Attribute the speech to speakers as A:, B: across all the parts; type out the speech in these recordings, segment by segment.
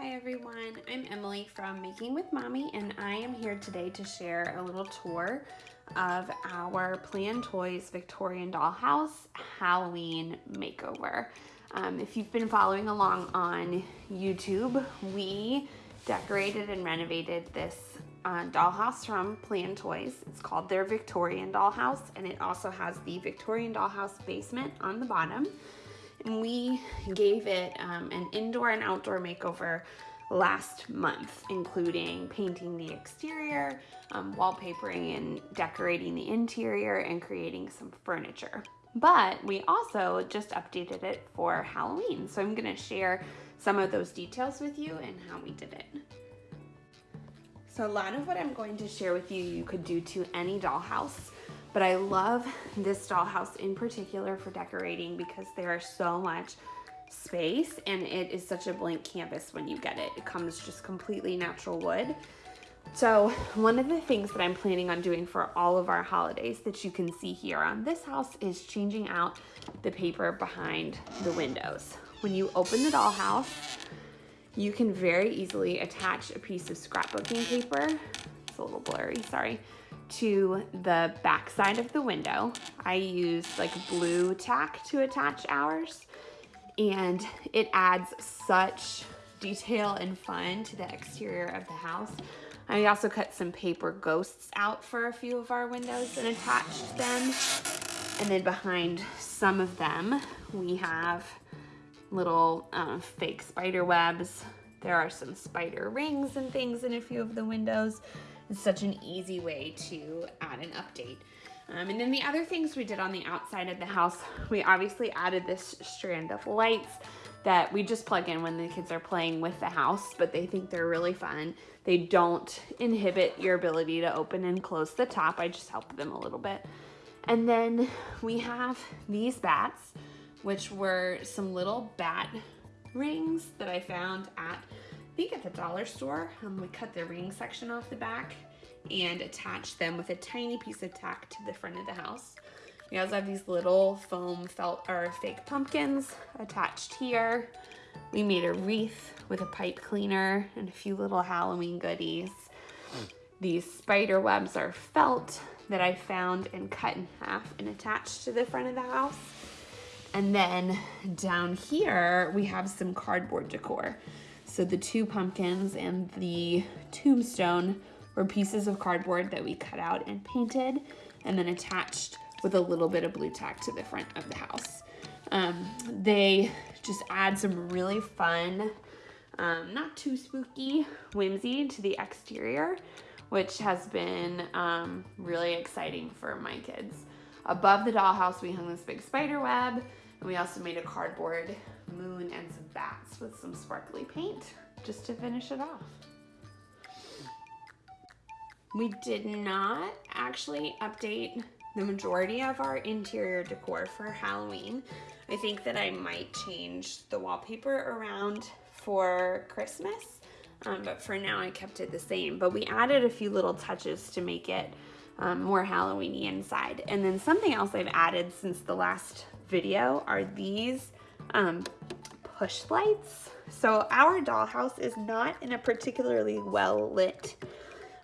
A: Hi everyone, I'm Emily from Making with Mommy and I am here today to share a little tour of our Plan Toys Victorian Dollhouse Halloween makeover. Um, if you've been following along on YouTube, we decorated and renovated this uh, dollhouse from Plan Toys. It's called their Victorian Dollhouse and it also has the Victorian Dollhouse basement on the bottom and we gave it um, an indoor and outdoor makeover last month, including painting the exterior, um, wallpapering and decorating the interior, and creating some furniture. But we also just updated it for Halloween. So I'm gonna share some of those details with you and how we did it. So a lot of what I'm going to share with you, you could do to any dollhouse. But I love this dollhouse in particular for decorating because there is so much space and it is such a blank canvas when you get it. It comes just completely natural wood. So one of the things that I'm planning on doing for all of our holidays that you can see here on this house is changing out the paper behind the windows. When you open the dollhouse, you can very easily attach a piece of scrapbooking paper. A little blurry, sorry to the back side of the window. I used like Blu Tack to attach ours and it adds such detail and fun to the exterior of the house. I also cut some paper ghosts out for a few of our windows and attached them. And then behind some of them, we have little uh, fake spider webs. There are some spider rings and things in a few of the windows. It's such an easy way to add an update. Um, and then the other things we did on the outside of the house, we obviously added this strand of lights that we just plug in when the kids are playing with the house, but they think they're really fun. They don't inhibit your ability to open and close the top. I just help them a little bit. And then we have these bats, which were some little bat rings that I found at think at the dollar store. Um, we cut the ring section off the back and attached them with a tiny piece of tack to the front of the house. We also have these little foam felt or fake pumpkins attached here. We made a wreath with a pipe cleaner and a few little Halloween goodies. These spider webs are felt that I found and cut in half and attached to the front of the house. And then down here, we have some cardboard decor. So the two pumpkins and the tombstone were pieces of cardboard that we cut out and painted and then attached with a little bit of Blu Tack to the front of the house. Um, they just add some really fun, um, not too spooky whimsy to the exterior, which has been um, really exciting for my kids. Above the dollhouse, we hung this big spider web, and we also made a cardboard moon and some bats with some sparkly paint just to finish it off. We did not actually update the majority of our interior decor for Halloween. I think that I might change the wallpaper around for Christmas, um, but for now I kept it the same. But we added a few little touches to make it um, more Halloweeny inside. And then something else I've added since the last video are these um, push lights. So our dollhouse is not in a particularly well lit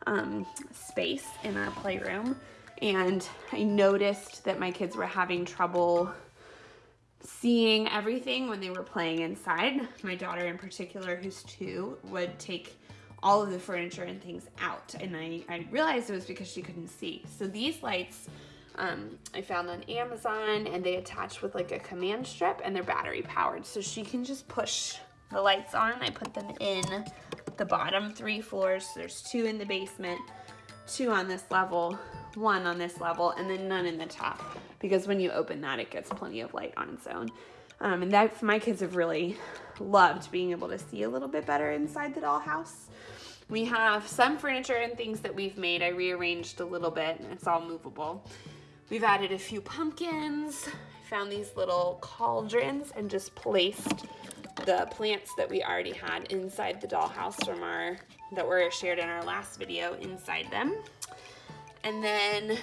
A: um, space in our playroom. And I noticed that my kids were having trouble seeing everything when they were playing inside. My daughter in particular, who's two, would take all of the furniture and things out. And I, I realized it was because she couldn't see. So these lights um, I found on Amazon and they attach with like a command strip and they're battery powered. So she can just push the lights on. I put them in the bottom three floors. There's two in the basement, two on this level, one on this level, and then none in the top. Because when you open that, it gets plenty of light on its own. Um, and that my kids have really loved being able to see a little bit better inside the dollhouse. We have some furniture and things that we've made. I rearranged a little bit. It's all movable. We've added a few pumpkins, found these little cauldrons and just placed the plants that we already had inside the dollhouse from our, that were shared in our last video inside them. And then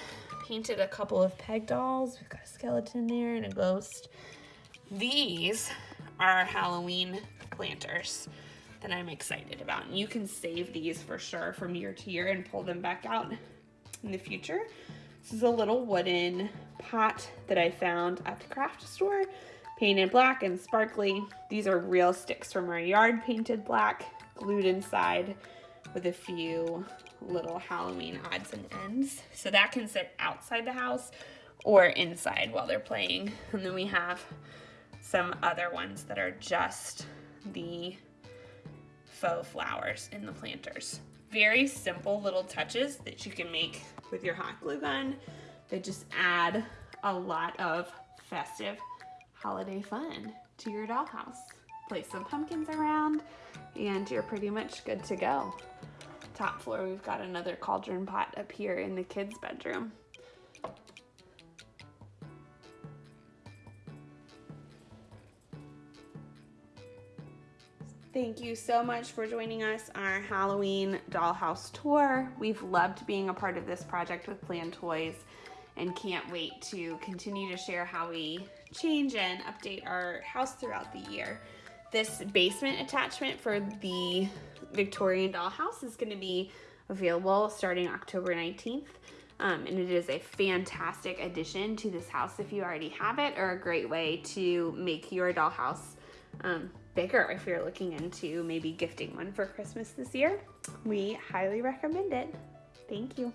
A: painted a couple of peg dolls. We've got a skeleton there and a ghost. These are our Halloween planters. that I'm excited about. And you can save these for sure from year to year and pull them back out in the future. This is a little wooden pot that I found at the craft store, painted black and sparkly. These are real sticks from our yard, painted black, glued inside with a few little Halloween odds and ends. So that can sit outside the house or inside while they're playing. And then we have some other ones that are just the faux flowers in the planters. Very simple little touches that you can make with your hot glue gun that just add a lot of festive holiday fun to your dollhouse. Place some pumpkins around and you're pretty much good to go. Top floor, we've got another cauldron pot up here in the kids' bedroom. Thank you so much for joining us on our Halloween dollhouse tour. We've loved being a part of this project with Plan Toys and can't wait to continue to share how we change and update our house throughout the year. This basement attachment for the Victorian dollhouse is going to be available starting October 19th. Um, and it is a fantastic addition to this house if you already have it, or a great way to make your dollhouse um, bigger if you're looking into maybe gifting one for Christmas this year. We highly recommend it. Thank you.